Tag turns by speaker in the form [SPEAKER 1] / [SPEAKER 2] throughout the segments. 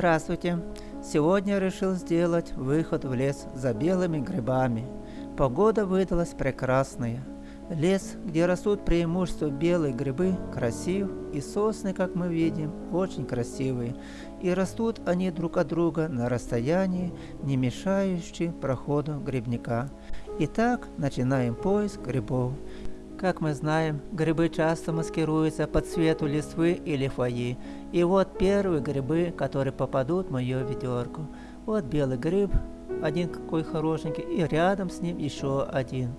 [SPEAKER 1] Здравствуйте! Сегодня решил сделать выход в лес за белыми грибами. Погода выдалась прекрасная. Лес, где растут преимущество белые грибы, красив, и сосны, как мы видим, очень красивые. И растут они друг от друга на расстоянии, не мешающие проходу грибника. Итак, начинаем поиск грибов. Как мы знаем, грибы часто маскируются под цвету листвы или фойи. И вот первые грибы, которые попадут в мою ведерко. Вот белый гриб, один какой хорошенький, и рядом с ним еще один.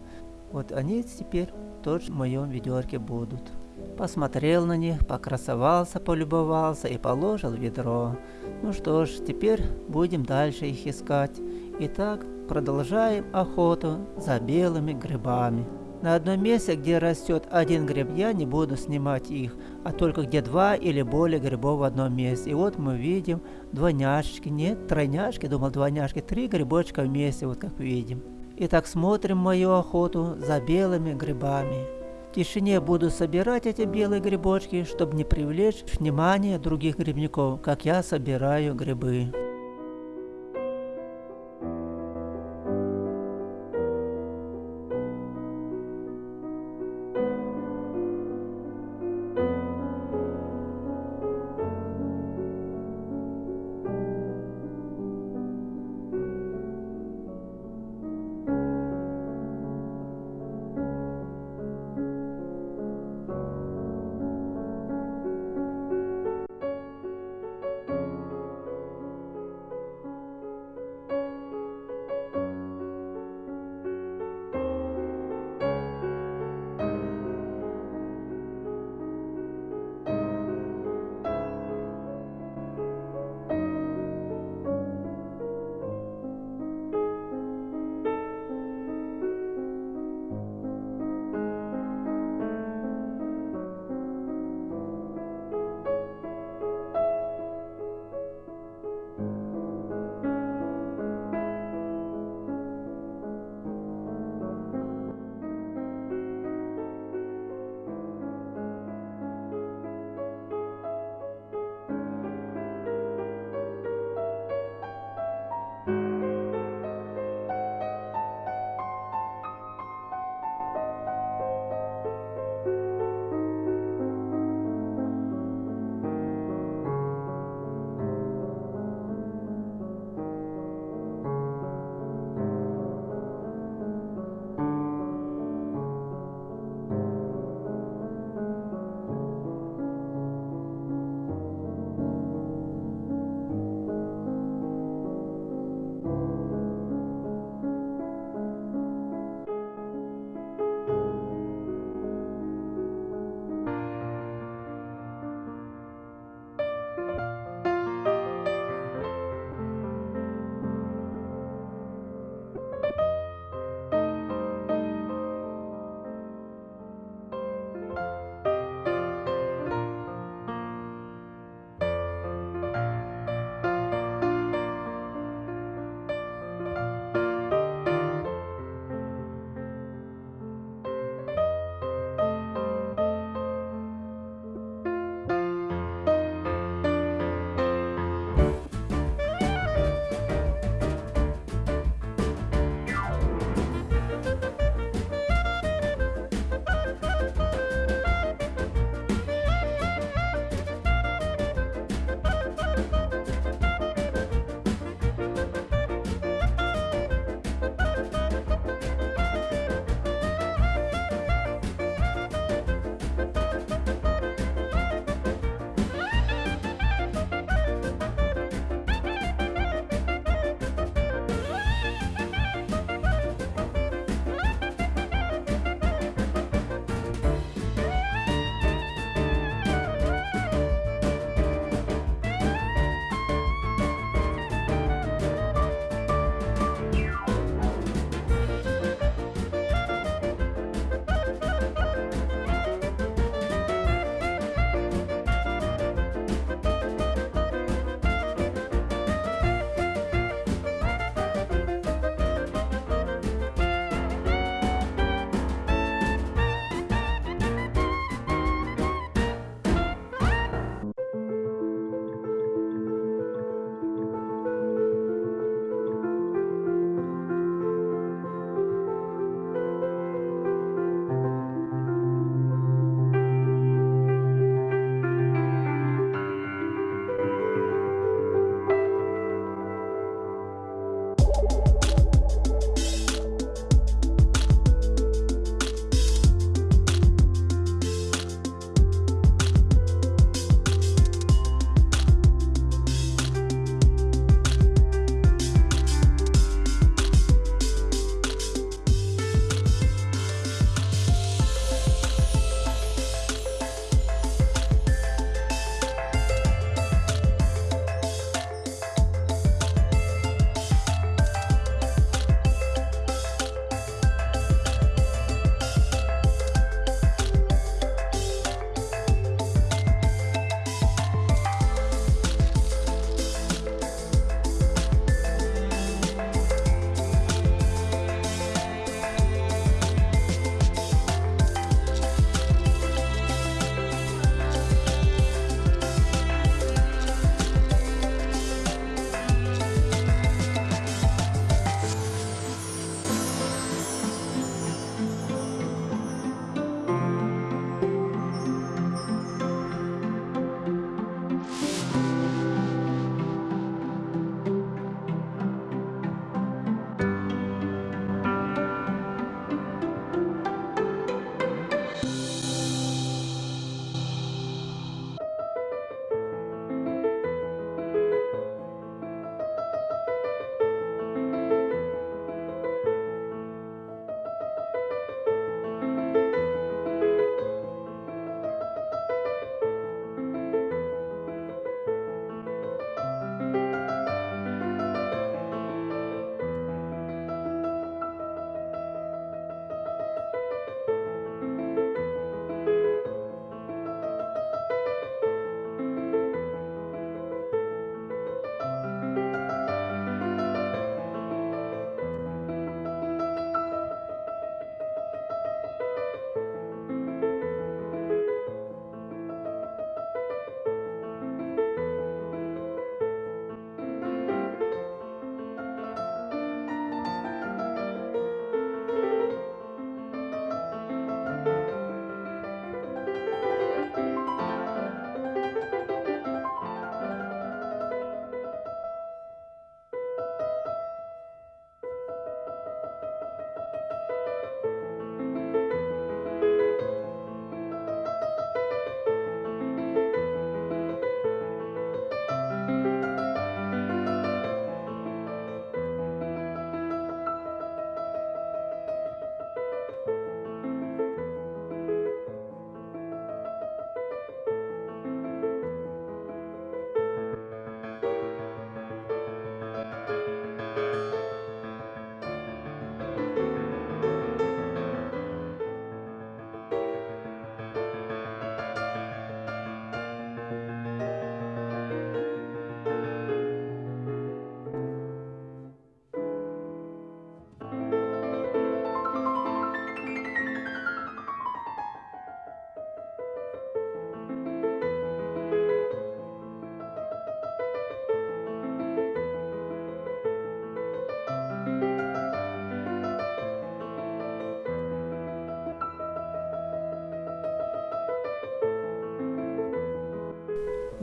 [SPEAKER 1] Вот они теперь тоже в моем ведерке будут. Посмотрел на них, покрасовался, полюбовался и положил ведро. Ну что ж, теперь будем дальше их искать. Итак, продолжаем охоту за белыми грибами. На одном месте, где растет один гриб, я не буду снимать их, а только где два или более грибов в одном месте. И вот мы видим двойняшки, нет, тройняшки, думал двойняшки, три грибочка вместе, вот как видим. Итак, смотрим мою охоту за белыми грибами. В тишине буду собирать эти белые грибочки, чтобы не привлечь внимание других грибников, как я собираю грибы.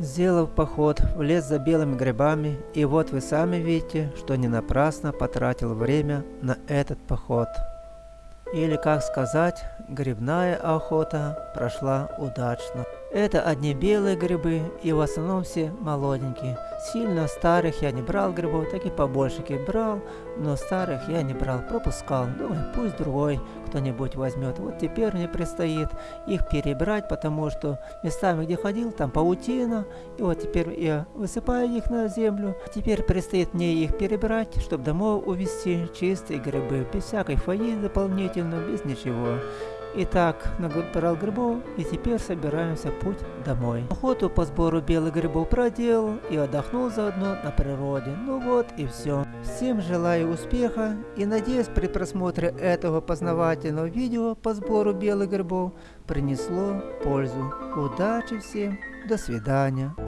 [SPEAKER 1] Сделав поход в лес за белыми грибами, и вот вы сами видите, что не напрасно потратил время на этот поход. Или, как сказать, грибная охота прошла удачно. Это одни белые грибы и в основном все молоденькие. Сильно старых я не брал грибов, так и побольше брал, но старых я не брал, пропускал. Думаю, пусть другой кто-нибудь возьмет. Вот теперь мне предстоит их перебрать, потому что местами, где ходил, там паутина. И вот теперь я высыпаю их на землю. Теперь предстоит мне их перебрать, чтобы домой увезти чистые грибы, без всякой фаи дополнительно, без ничего. Итак, набрал грибов и теперь собираемся путь домой. Охоту по сбору белых грибов проделал и отдохнул заодно на природе. Ну вот и все. Всем желаю успеха и надеюсь при просмотре этого познавательного видео по сбору белых грибов принесло пользу. Удачи всем, до свидания.